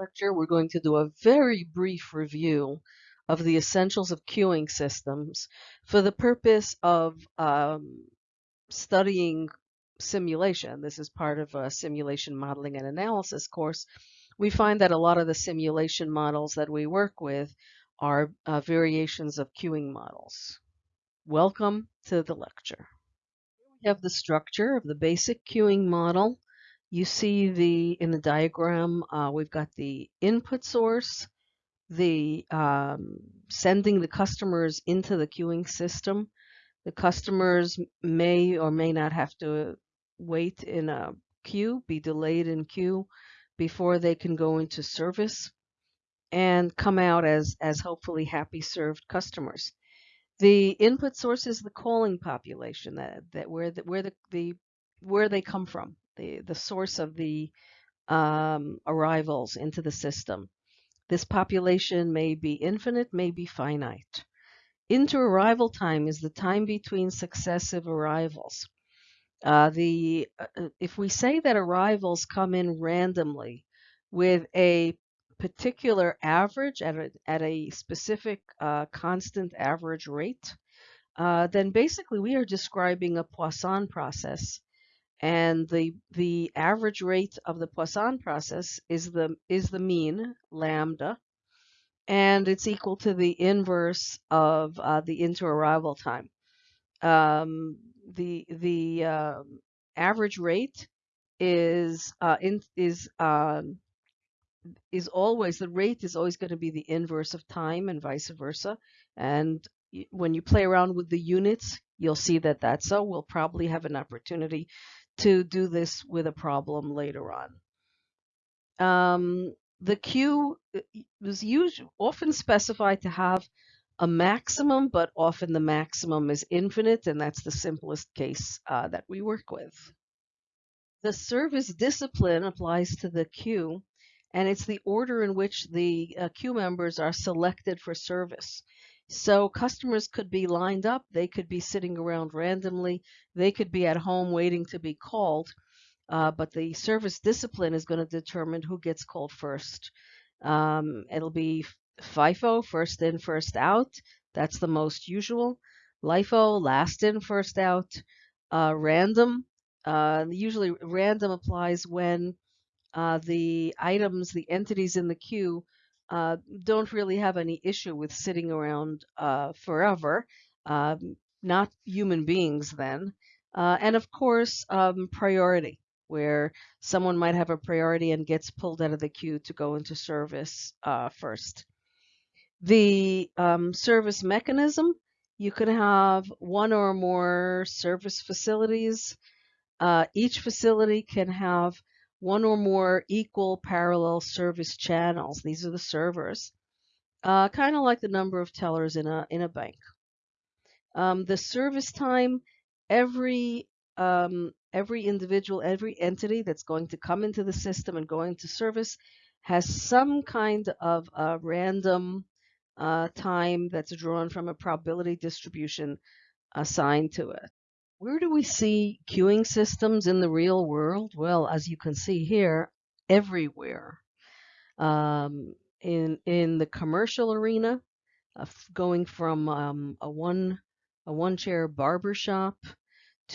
lecture, we're going to do a very brief review of the essentials of queuing systems for the purpose of um, studying simulation. This is part of a simulation modeling and analysis course. We find that a lot of the simulation models that we work with are uh, variations of queuing models. Welcome to the lecture. We have the structure of the basic queuing model. You see the in the diagram, uh, we've got the input source, the um, sending the customers into the queuing system. The customers may or may not have to wait in a queue, be delayed in queue before they can go into service and come out as, as hopefully happy served customers. The input source is the calling population that, that where the, where the, the where they come from, the, the source of the um, arrivals into the system. This population may be infinite, may be finite. Inter-arrival time is the time between successive arrivals. Uh, the uh, uh, if we say that arrivals come in randomly with a particular average at a, at a specific uh, constant average rate, uh, then basically we are describing a Poisson process and the the average rate of the Poisson process is the is the mean lambda, and it's equal to the inverse of uh, the inter-arrival time. Um, the the uh, average rate is uh, in, is um, is always the rate is always going to be the inverse of time and vice versa. And when you play around with the units, you'll see that that's so. We'll probably have an opportunity to do this with a problem later on. Um, the queue was used, often specified to have a maximum, but often the maximum is infinite, and that's the simplest case uh, that we work with. The service discipline applies to the queue, and it's the order in which the uh, queue members are selected for service. So customers could be lined up, they could be sitting around randomly, they could be at home waiting to be called, uh, but the service discipline is going to determine who gets called first. Um, it'll be FIFO, first in, first out. That's the most usual. LIFO, last in, first out. Uh, random, uh, usually random applies when uh, the items, the entities in the queue uh, don't really have any issue with sitting around uh, forever, um, not human beings then. Uh, and of course, um, priority, where someone might have a priority and gets pulled out of the queue to go into service uh, first. The um, service mechanism, you can have one or more service facilities. Uh, each facility can have one or more equal parallel service channels. These are the servers, uh, kind of like the number of tellers in a in a bank. Um, the service time, every um, every individual, every entity that's going to come into the system and going to service has some kind of a random uh, time that's drawn from a probability distribution assigned to it. Where do we see queuing systems in the real world? Well, as you can see here, everywhere. Um, in in the commercial arena, uh, going from um, a one a one chair barber shop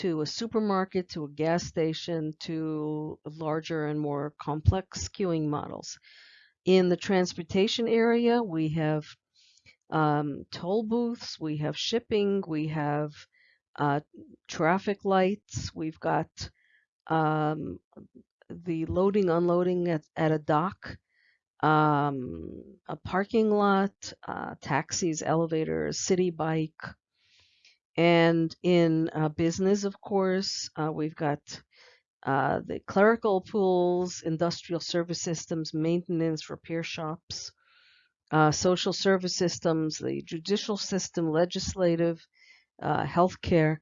to a supermarket to a gas station to larger and more complex queuing models. In the transportation area, we have um, toll booths, we have shipping, we have uh, traffic lights. We've got um, the loading, unloading at, at a dock, um, a parking lot, uh, taxis, elevators, Citi Bike. And in uh, business, of course, uh, we've got uh, the clerical pools, industrial service systems, maintenance, repair shops, uh, social service systems, the judicial system, legislative, uh, healthcare,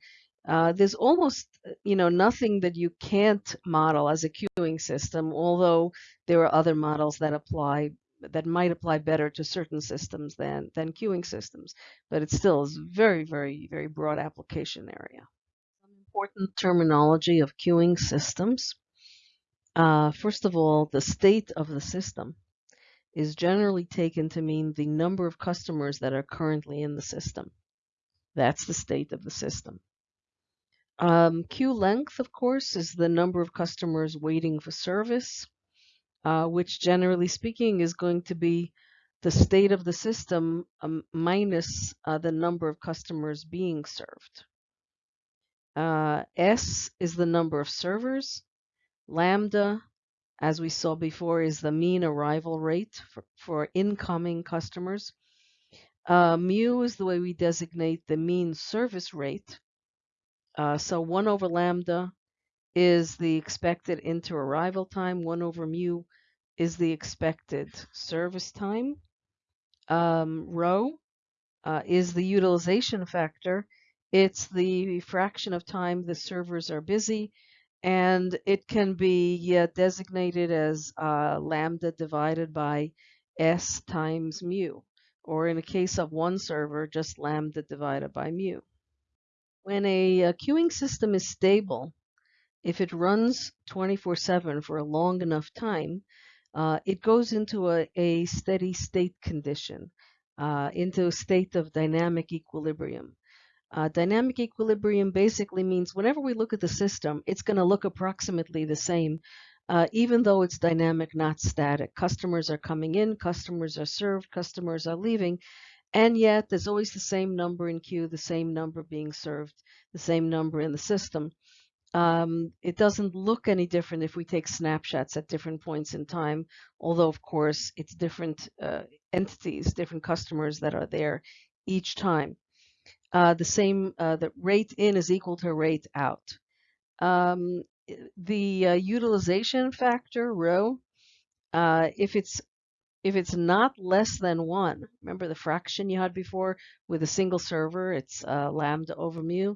uh, there's almost you know nothing that you can't model as a queuing system, although there are other models that apply that might apply better to certain systems than than queuing systems, but it still is very very very broad application area. Important terminology of queuing systems. Uh, first of all, the state of the system. is generally taken to mean the number of customers that are currently in the system. That's the state of the system. Um, queue length, of course, is the number of customers waiting for service, uh, which generally speaking is going to be the state of the system um, minus uh, the number of customers being served. Uh, S is the number of servers. Lambda, as we saw before, is the mean arrival rate for, for incoming customers. Uh, mu is the way we designate the mean service rate. Uh, so 1 over lambda is the expected inter-arrival time. 1 over mu is the expected service time. Um, rho uh, is the utilization factor. It's the fraction of time the servers are busy, and it can be designated as uh, lambda divided by s times mu, or in a case of one server, just lambda divided by mu. When a, a queuing system is stable, if it runs 24-7 for a long enough time, uh, it goes into a, a steady state condition, uh, into a state of dynamic equilibrium. Uh, dynamic equilibrium basically means whenever we look at the system, it's going to look approximately the same, uh, even though it's dynamic, not static. Customers are coming in, customers are served, customers are leaving, and yet there's always the same number in queue, the same number being served, the same number in the system. Um, it doesn't look any different if we take snapshots at different points in time, although of course it's different uh, entities, different customers that are there each time uh, the same, uh, the rate in is equal to rate out. Um, the uh, utilization factor, rho, uh, if it's if it's not less than one, remember the fraction you had before with a single server, it's uh, lambda over mu.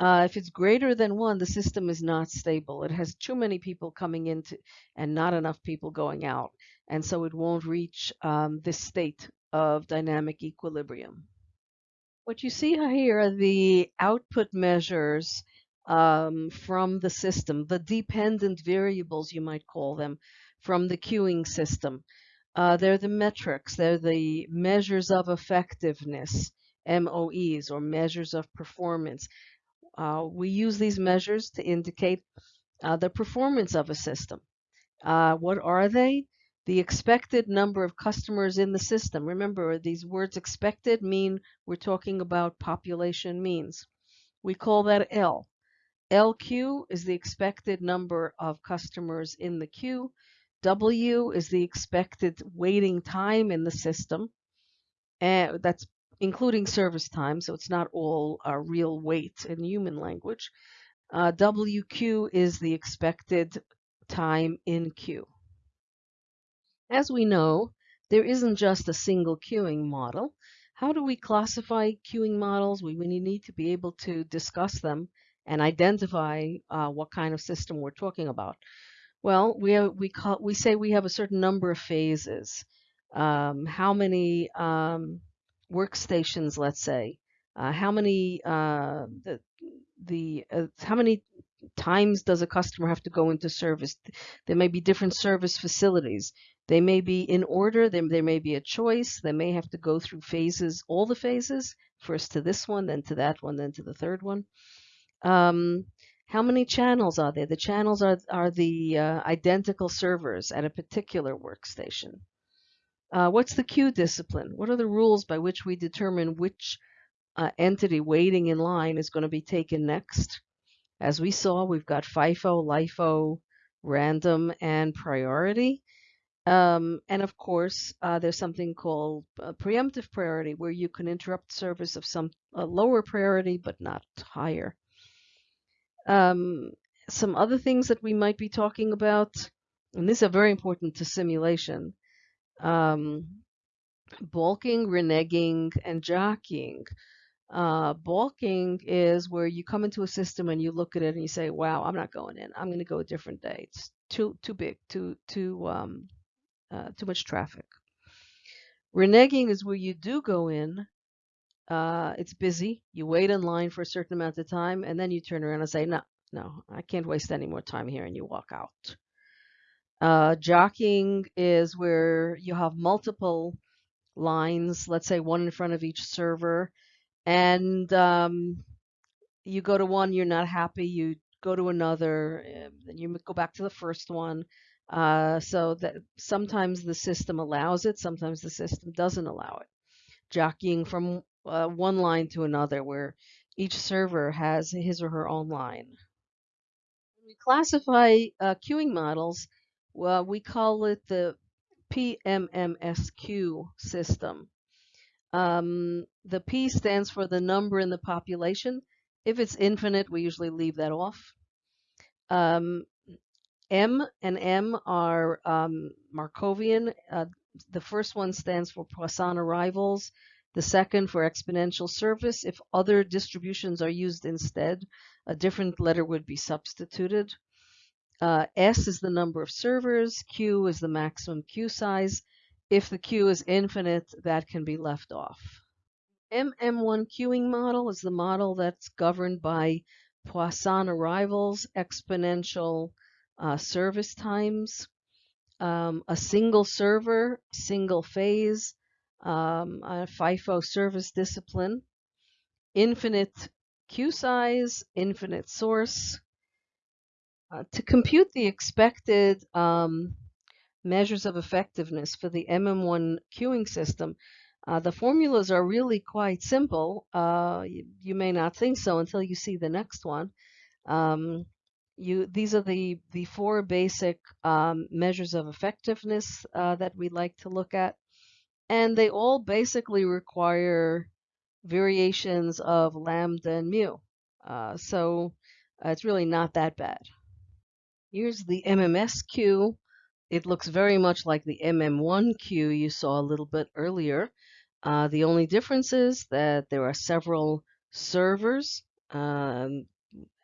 Uh, if it's greater than one, the system is not stable. It has too many people coming into and not enough people going out. And so it won't reach um, this state of dynamic equilibrium. What you see here are the output measures um, from the system, the dependent variables, you might call them, from the queuing system. Uh, they're the metrics, they're the measures of effectiveness, MOEs, or measures of performance. Uh, we use these measures to indicate uh, the performance of a system. Uh, what are they? the expected number of customers in the system. Remember, these words expected mean we're talking about population means. We call that L. LQ is the expected number of customers in the queue. W is the expected waiting time in the system. And that's including service time, so it's not all uh, real wait in human language. Uh, WQ is the expected time in queue. As we know, there isn't just a single queuing model. How do we classify queuing models? We, we need to be able to discuss them and identify uh, what kind of system we're talking about. Well, we, we, call, we say we have a certain number of phases. Um, how many um, workstations, let's say, uh, how many uh, the, the uh, how many times does a customer have to go into service? There may be different service facilities. They may be in order, there, there may be a choice, they may have to go through phases, all the phases, first to this one, then to that one, then to the third one. Um, how many channels are there? The channels are, are the uh, identical servers at a particular workstation. Uh, what's the queue discipline? What are the rules by which we determine which uh, entity waiting in line is going to be taken next? As we saw, we've got FIFO, LIFO, random, and priority. Um, and of course, uh, there's something called preemptive priority where you can interrupt service of some lower priority but not higher. Um, some other things that we might be talking about, and these are very important to simulation, um, balking, reneging, and jockeying. Uh, balking is where you come into a system and you look at it and you say, "Wow, I'm not going in. I'm going to go a different day. It's too too big, too too um, uh, too much traffic. Reneging is where you do go in. Uh, it's busy. You wait in line for a certain amount of time, and then you turn around and say, "No, no, I can't waste any more time here," and you walk out. Uh, jockeying is where you have multiple lines, let's say one in front of each server, and um, you go to one, you're not happy, you go to another, then you go back to the first one. Uh, so that sometimes the system allows it, sometimes the system doesn't allow it. Jockeying from uh, one line to another, where each server has his or her own line. When we classify uh, queuing models, well, we call it the PMMSQ system. Um, the P stands for the number in the population. If it's infinite, we usually leave that off. Um, M and M are um, Markovian. Uh, the first one stands for Poisson arrivals. The second for exponential service. If other distributions are used instead, a different letter would be substituted. Uh, S is the number of servers. Q is the maximum queue size. If the queue is infinite, that can be left off. MM1 queuing model is the model that's governed by Poisson arrivals, exponential uh, service times, um, a single server, single phase, um, FIFO service discipline, infinite queue size, infinite source. Uh, to compute the expected um, measures of effectiveness for the MM1 queuing system, uh, the formulas are really quite simple. Uh, you, you, may not think so until you see the next one. Um, you, these are the, the four basic um, measures of effectiveness uh, that we like to look at. And they all basically require variations of lambda and mu. Uh, so uh, it's really not that bad. Here's the MMS queue. It looks very much like the MM1 queue you saw a little bit earlier. Uh, the only difference is that there are several servers, um,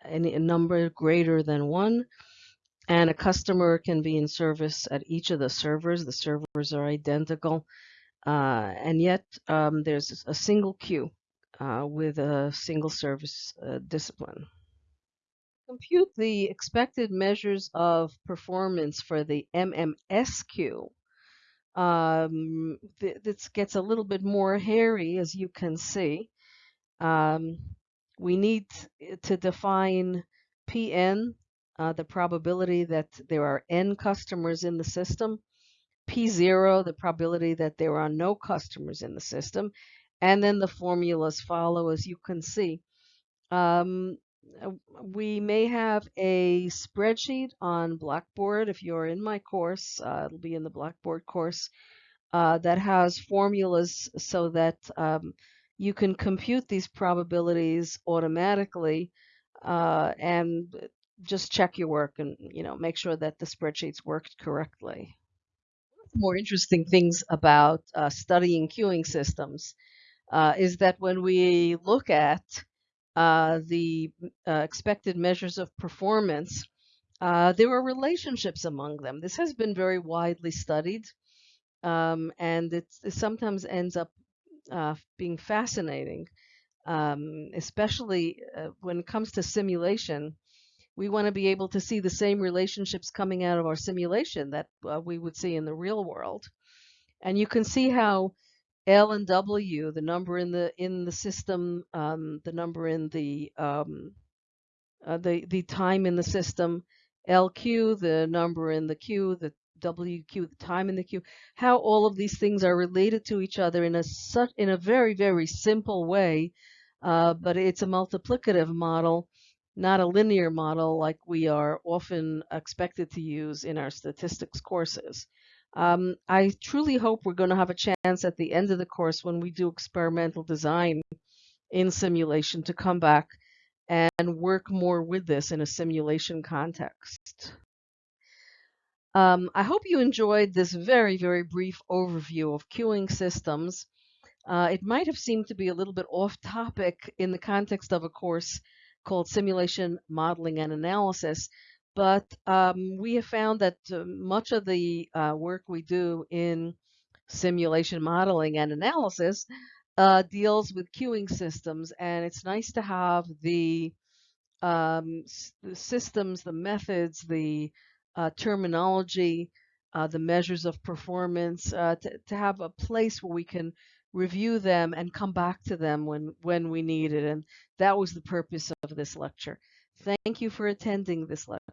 any a number greater than one, and a customer can be in service at each of the servers. The servers are identical, uh, and yet um, there's a single queue uh, with a single service uh, discipline. Compute the expected measures of performance for the MMS queue um, th this gets a little bit more hairy, as you can see. Um, we need to define Pn, uh, the probability that there are n customers in the system, P0, the probability that there are no customers in the system, and then the formulas follow, as you can see. Um, we may have a spreadsheet on Blackboard. If you're in my course, uh, it'll be in the Blackboard course uh, that has formulas so that um, you can compute these probabilities automatically uh, and just check your work and you know make sure that the spreadsheets worked correctly. More interesting things about uh, studying queuing systems uh, is that when we look at uh, the uh, expected measures of performance, uh, there are relationships among them. This has been very widely studied, um, and it sometimes ends up uh, being fascinating, um, especially when it comes to simulation. We want to be able to see the same relationships coming out of our simulation that we would see in the real world. And you can see how L and W, the number in the in the system, um, the number in the um, uh, the the time in the system, LQ, the number in the queue, the WQ, the time in the queue, how all of these things are related to each other in a such in a very very simple way, uh, but it's a multiplicative model, not a linear model like we are often expected to use in our statistics courses. Um, I truly hope we're going to have a chance at the end of the course when we do experimental design in simulation to come back and work more with this in a simulation context. Um, I hope you enjoyed this very, very brief overview of queuing systems. Uh, it might have seemed to be a little bit off topic in the context of a course called Simulation Modeling and Analysis, but um, we have found that uh, much of the uh, work we do in simulation modeling and analysis uh, deals with queuing systems, and it's nice to have the, um, the systems, the methods, the uh, terminology, uh, the measures of performance, uh, to, to have a place where we can review them and come back to them when, when we need it. And that was the purpose of this lecture. Thank you for attending this lecture.